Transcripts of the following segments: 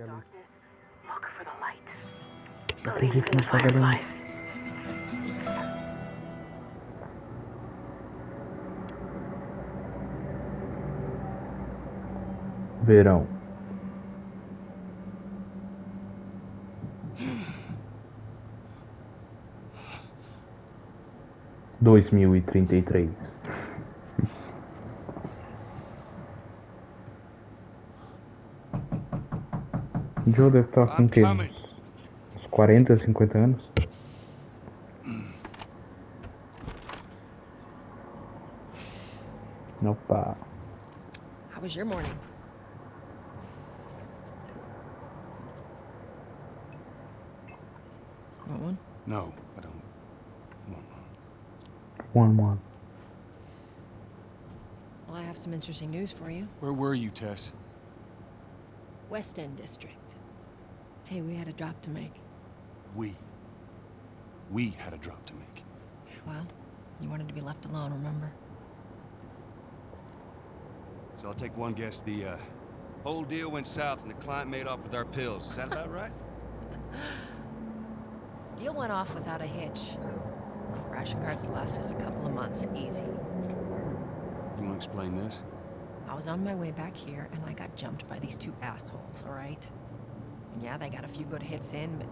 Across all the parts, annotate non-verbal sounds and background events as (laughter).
ver a luz. Eu. Verão. Dois mil e trinta e três. Joe deve estar com o quê? Uns 40, 50 anos? Opa. How was your morning? Want one? No, I don't want One one. one. Well, I have some interesting news for you. Where were you, Tess? West End District. Hey, we had a drop to make. We. We had a drop to make. Well, you wanted to be left alone, remember? So I'll take one guess. The uh, whole deal went south and the client made off with our pills. Is that about (laughs) right? Deal went off without a hitch. Enough ration cards to last us a couple of months, easy. You want to explain this? I was on my way back here, and I got jumped by these two assholes, all right? And yeah, they got a few good hits in, but...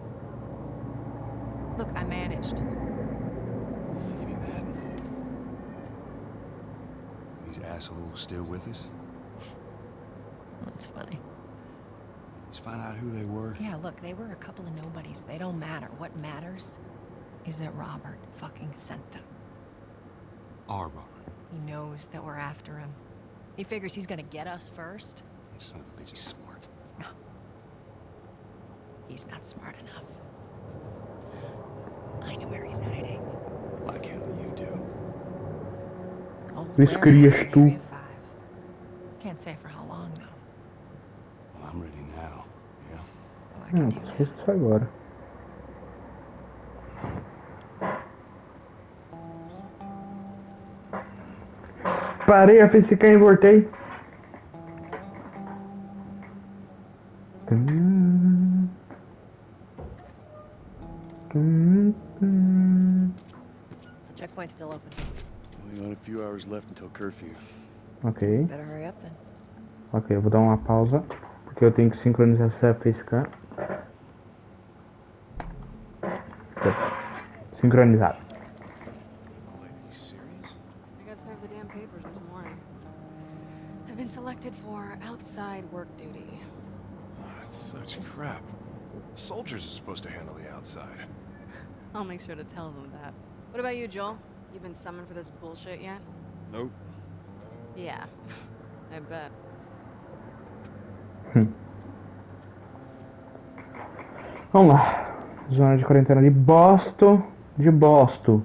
Look, I managed. Give me that. These assholes still with us? That's funny. Let's find out who they were. Yeah, look, they were a couple of nobodies. They don't matter. What matters is that Robert fucking sent them. Our Robert. He knows that we're after him. He figures he's gonna get us first. Son of a bitch, he's smart. He's not smart enough. I know where he's hiding. Like hell you do. Old Isso warehouse querias in tu. Area 5. Can't say for how long, though. Well, I'm ready now. Yeah? Oh, I Hum, can do that. isso só agora. Parei a facecam e voltei. The checkpoint's still open. We got a few hours left until curfew. Ok, Better hurry up then. ok, eu vou dar uma pausa. Porque eu tenho que sincronizar essa facecam. Sincronizado. Are you serious? I got served the damn papers. I've been selected for outside work duty. That's such crap. Soldiers are supposed to handle the outside. I'll make sure to tell them that. What about you, Joel? You been summoned for this bullshit yet? Nope. Yeah, (laughs) I bet. Hm. Vamos lá. Zona de quarentena de Boston. De Boston.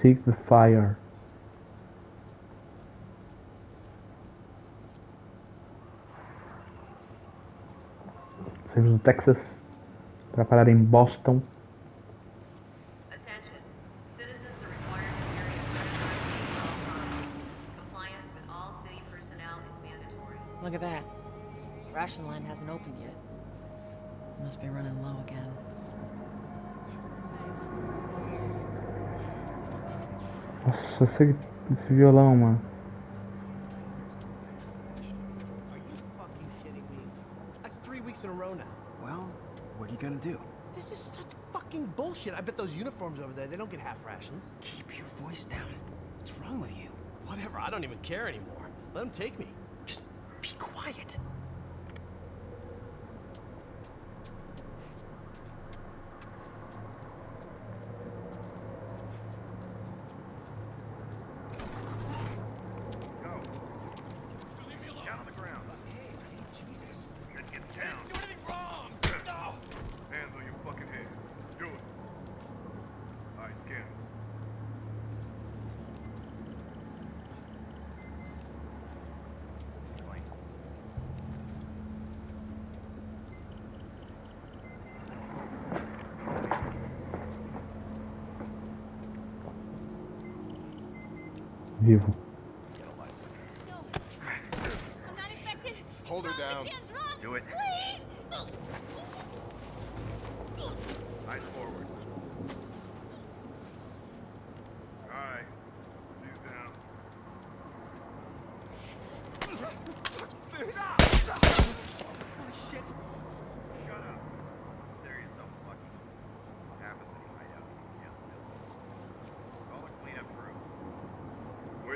Seek the fire. saímos do Texas para parar em Boston. Look at that. Ration line hasn't opened yet. Must be running low again. Nossa, esse, esse violão, mano. Weeks in a row now. Well, what are you gonna do? This is such fucking bullshit. I bet those uniforms over there, they don't get half rations. Keep your voice down. What's wrong with you? Whatever, I don't even care anymore. Let them take me. Just be quiet. Vivo.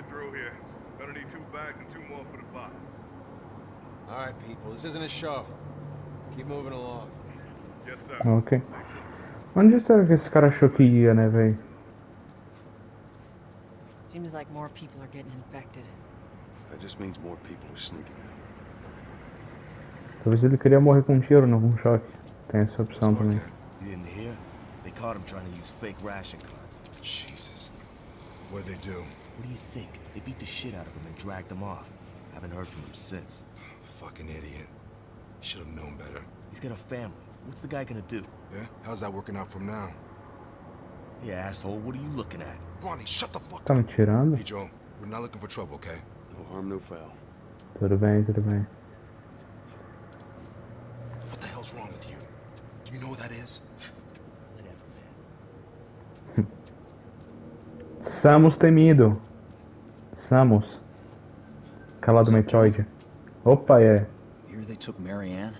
Here. Gonna need two bags and two more for the box. All right, people, this isn't a show. Keep moving along. Yes, sir. Ok. Onde será que esse cara achou que ia, né, velho? Seems like more people are getting infected. That just means more people are sneaking out. Talvez ele queria morrer com um tiro, não com um choque. Tem essa opção também. You didn't hear? They caught him trying to use fake ration cards. Jesus. What'd they do? What do you think? They beat the shit out of him and dragged him off. Haven't heard from him since. Fucking idiot. Should have known better. He's got a family. What's the guy gonna do? Yeah? How's that working out from now? Hey, asshole, what are you looking at? Ronnie, shut the fuck Tá me up. tirando? Hey, Joe. We're not looking for trouble, okay? No harm, no foul. Tudo bem, tudo bem. What the hell's wrong with you? Do you know what that is? Whatever, man. (laughs) Samus temido. Samus. Calado Metroid. Opa, é. Here they took Marianne,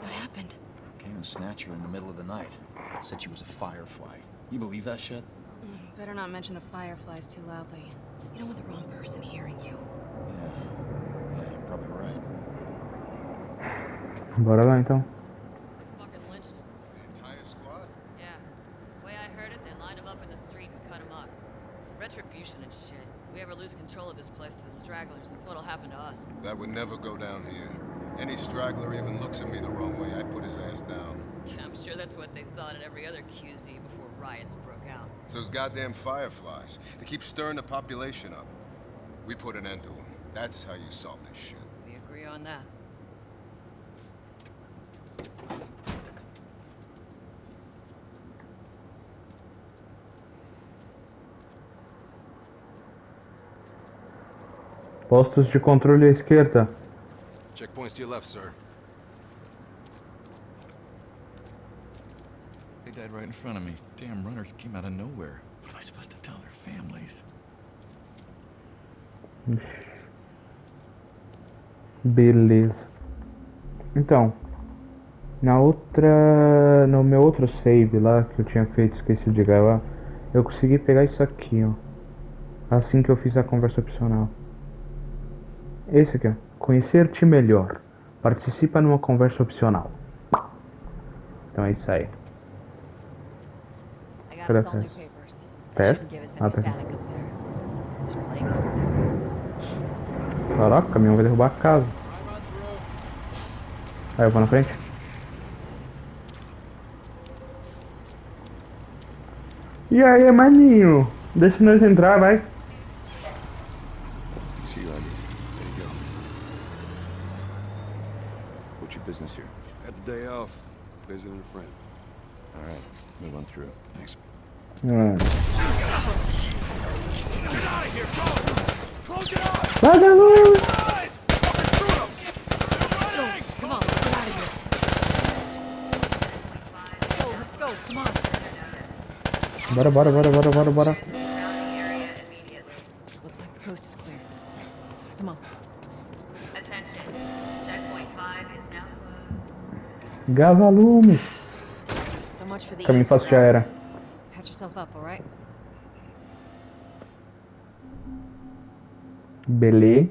What happened? came and snatched her in the middle of the night. Said she was a firefly. You believe that shit? Mm, Better not mention the fireflies too loudly. You don't want the wrong person hearing you. Yeah. Yeah, you're probably right. Bora lá então. Retribution and shit. We ever lose control of this place to the stragglers, that's what'll happen to us. That would never go down here. Any straggler even looks at me the wrong way, I'd put his ass down. I'm sure that's what they thought at every other QZ before riots broke out. It's those goddamn fireflies. They keep stirring the population up. We put an end to them. That's how you solve this shit. We agree on that. Postos de controle à esquerda. Checkpoints to your left, sir. They died right in front of me. Damn runners came out of nowhere. What am I supposed to tell their families? Beleza. Então, na outra, no meu outro save lá que eu tinha feito, esqueci de gravar, eu consegui pegar isso aqui, ó. Assim que eu fiz a conversa opcional. Esse aqui, ó. Conhecer-te melhor. Participa numa conversa opcional. Então é isso aí. Ah, tá. Just play cool. Caraca, o caminhão vai derrubar a casa. Aí eu vou na frente. E aí, maninho? Deixa nós entrar, vai. Visiting a friend. All right, move on through. Thanks. Mano. Vagalume! Come on, let's get out of here. Go, let's go, come on. Bora, bora, bora, bora, bora, bora. Surrounding area immediately. Looks like the coast is clear. Come on. Attention. Checkpoint 5 is now closed. Gavalume. Caminho fácil já era. Belê.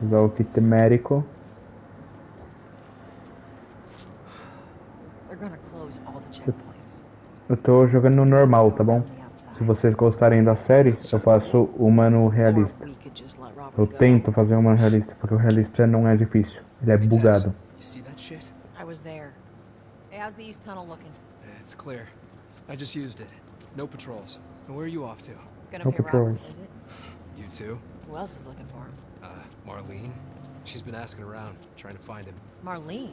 Usar o kit médico. Eu tô jogando no normal, tá bom? Se vocês gostarem da série, eu faço uma no realista. Eu tento fazer uma no realista, porque o realista não é difícil. Ele é bugado. You see that shit? I was there. Hey, how's the east tunnel looking? Yeah, it's clear. I just used it. No patrols. And where are you off to? Gonna No pay Robert, patrols. is it? You too? Who else is looking for him? Uh, Marlene? She's been asking around, trying to find him. Marlene.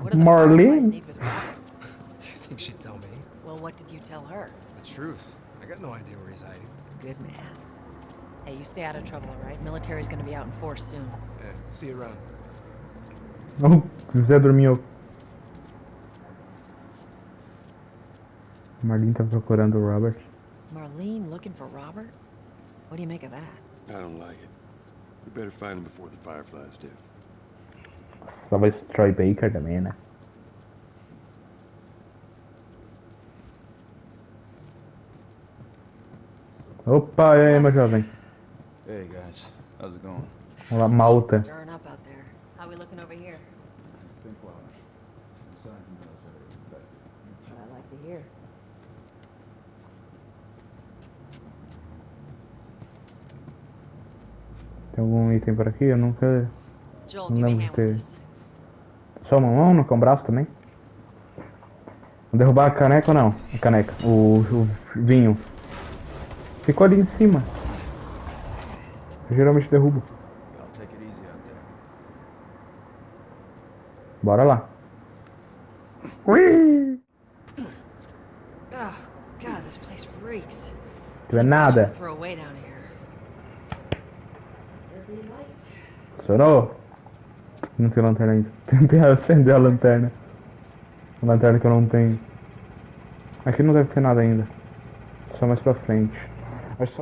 What Marlene? (laughs) You think she'd tell me? Well, what did you tell her? The truth. I got no idea where he's hiding. Good man. Hey, you stay out of trouble, all right? Military's gonna be out in force soon. Yeah, see you around. Oh, Zé dormiu. Marlene tá procurando o Robert. Marlene looking for Robert? What do you make of that? I don't like it. We better find him before the Fireflies do. Só vai Troy Baker também, né? Opa, e aí, meu jovem? Hey guys, how's it going? Olá, malta. Tem algum item por aqui? Eu nunca. Joel, Não lembro de ter. Só uma mão, não com o braço também? Vou derrubar a caneca ou não? A caneca. O, o vinho. Ficou ali em cima. Eu geralmente derrubo. Bora lá. Ui! Oh, God, this place reeks. Não é nada. Funcionou? Não tem lanterna ainda. (laughs) Tentei acender a lanterna. A lanterna que eu não tenho. Aqui não deve ter nada ainda. Só mais pra frente. Que só